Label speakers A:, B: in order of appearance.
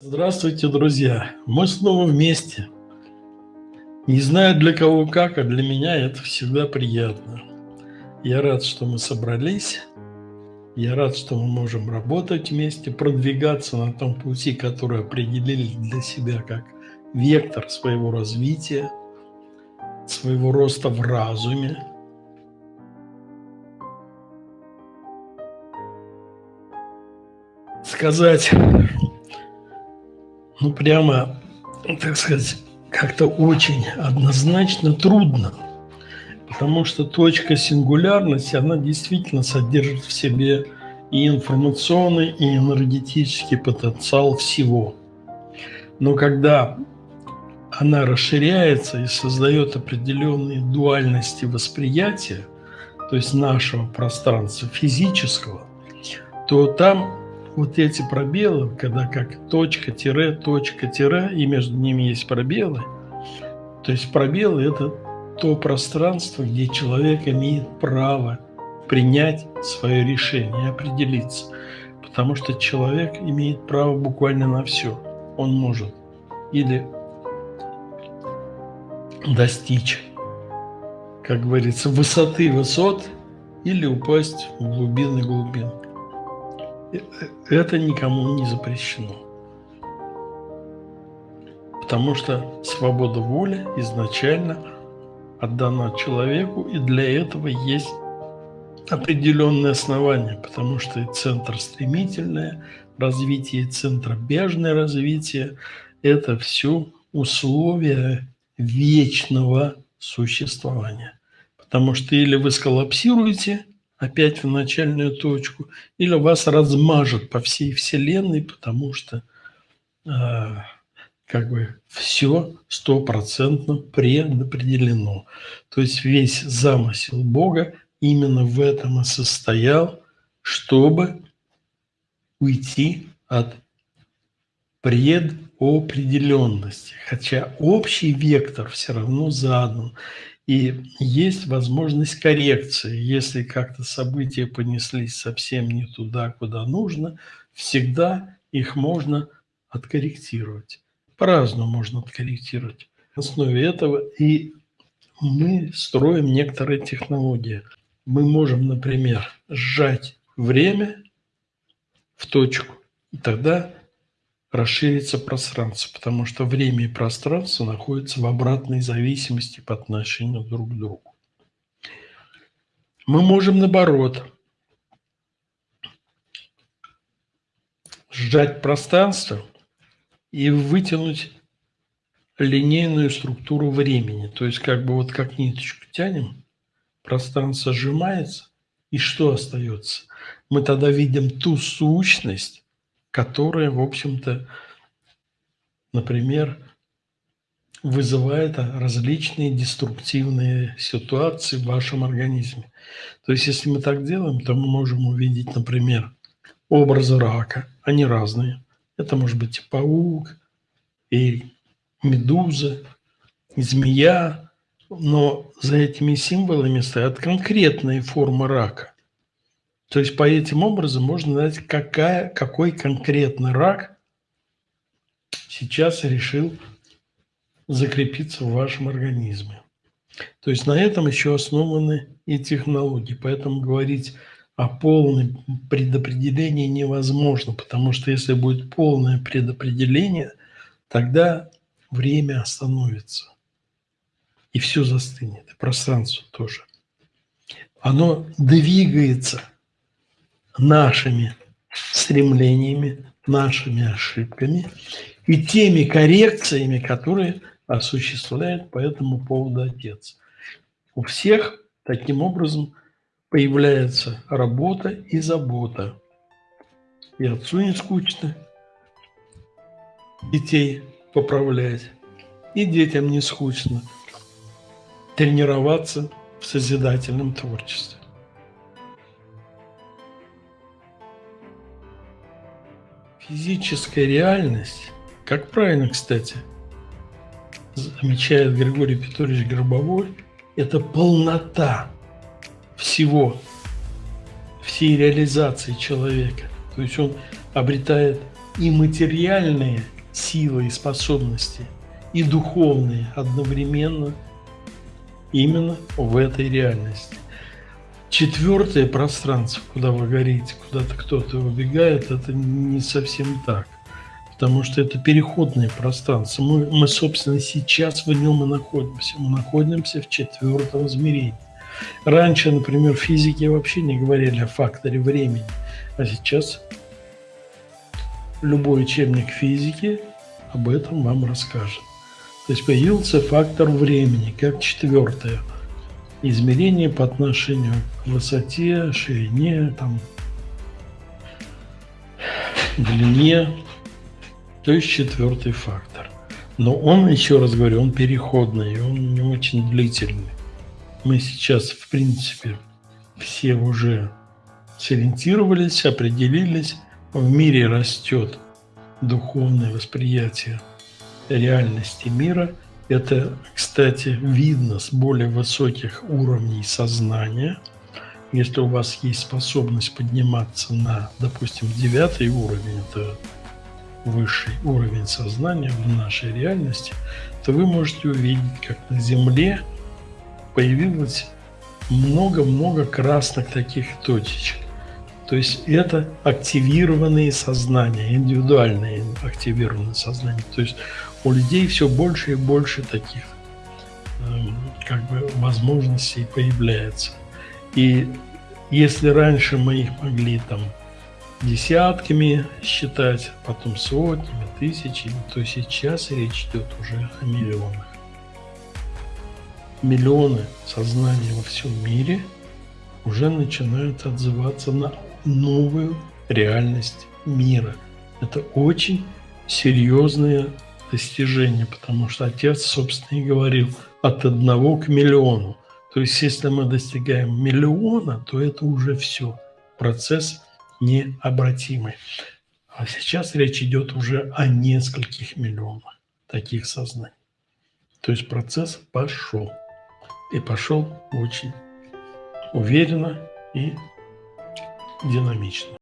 A: Здравствуйте, друзья! Мы снова вместе. Не знаю для кого как, а для меня это всегда приятно. Я рад, что мы собрались. Я рад, что мы можем работать вместе, продвигаться на том пути, который определили для себя как вектор своего развития, своего роста в разуме. Сказать ну, прямо, так сказать, как-то очень однозначно трудно, потому что точка сингулярности, она действительно содержит в себе и информационный, и энергетический потенциал всего. Но когда она расширяется и создает определенные дуальности восприятия, то есть нашего пространства физического, то там вот эти пробелы, когда как точка, тире, точка, тире, и между ними есть пробелы, то есть пробелы – это то пространство, где человек имеет право принять свое решение определиться. Потому что человек имеет право буквально на все. Он может или достичь, как говорится, высоты высот, или упасть в глубины глубин это никому не запрещено. Потому что свобода воли изначально отдана человеку, и для этого есть определенные основания, потому что и центр стремительное развитие, и центробежное развитие – это все условия вечного существования. Потому что или вы сколлапсируете – опять в начальную точку, или вас размажет по всей Вселенной, потому что э, как бы все стопроцентно предопределено. То есть весь замысел Бога именно в этом и состоял, чтобы уйти от предопределенности. Хотя общий вектор все равно задан. И есть возможность коррекции. Если как-то события понеслись совсем не туда, куда нужно, всегда их можно откорректировать. По-разному можно откорректировать. На основе этого и мы строим некоторые технологии. Мы можем, например, сжать время в точку, и тогда расширится пространство, потому что время и пространство находятся в обратной зависимости по отношению друг к другу. Мы можем, наоборот, сжать пространство и вытянуть линейную структуру времени. То есть как бы вот как ниточку тянем, пространство сжимается, и что остается? Мы тогда видим ту сущность, которая, в общем-то, например, вызывает различные деструктивные ситуации в вашем организме. То есть, если мы так делаем, то мы можем увидеть, например, образы рака. Они разные. Это может быть и паук, и медуза, и змея. Но за этими символами стоят конкретные формы рака. То есть по этим образом можно знать, какая, какой конкретно рак сейчас решил закрепиться в вашем организме. То есть на этом еще основаны и технологии. Поэтому говорить о полном предопределении невозможно, потому что если будет полное предопределение, тогда время остановится. И все застынет, и пространство тоже. Оно двигается – нашими стремлениями, нашими ошибками и теми коррекциями, которые осуществляет по этому поводу отец. У всех таким образом появляется работа и забота. И отцу не скучно детей поправлять, и детям не скучно тренироваться в созидательном творчестве. Физическая реальность, как правильно, кстати, замечает Григорий Петрович Гробовой, это полнота всего, всей реализации человека. То есть он обретает и материальные силы и способности, и духовные одновременно именно в этой реальности. Четвертое пространство, куда вы горите, куда-то кто-то убегает, это не совсем так. Потому что это переходное пространство. Мы, мы, собственно, сейчас в нем и находимся. Мы находимся в четвертом измерении. Раньше, например, физики вообще не говорили о факторе времени, а сейчас любой учебник физики об этом вам расскажет. То есть появился фактор времени как четвертое измерение по отношению к высоте, ширине, там, длине, то есть четвертый фактор. Но он, еще раз говорю, он переходный, он не очень длительный. Мы сейчас, в принципе, все уже сориентировались, определились, в мире растет духовное восприятие реальности мира. Это, кстати, видно с более высоких уровней сознания. Если у вас есть способность подниматься на, допустим, девятый уровень, это высший уровень сознания в нашей реальности, то вы можете увидеть, как на Земле появилось много-много красных таких точечек. То есть это активированные сознания, индивидуальные активированные сознания. То есть у людей все больше и больше таких эм, как бы возможностей появляется. И если раньше мы их могли там десятками считать, потом сотнями, тысячами, то сейчас речь идет уже о миллионах. Миллионы сознаний во всем мире уже начинают отзываться на новую реальность мира. Это очень серьезное достижение, потому что отец, собственно, и говорил от одного к миллиону. То есть, если мы достигаем миллиона, то это уже все. Процесс необратимый. А сейчас речь идет уже о нескольких миллионах таких сознаний. То есть процесс пошел. И пошел очень уверенно и динамично.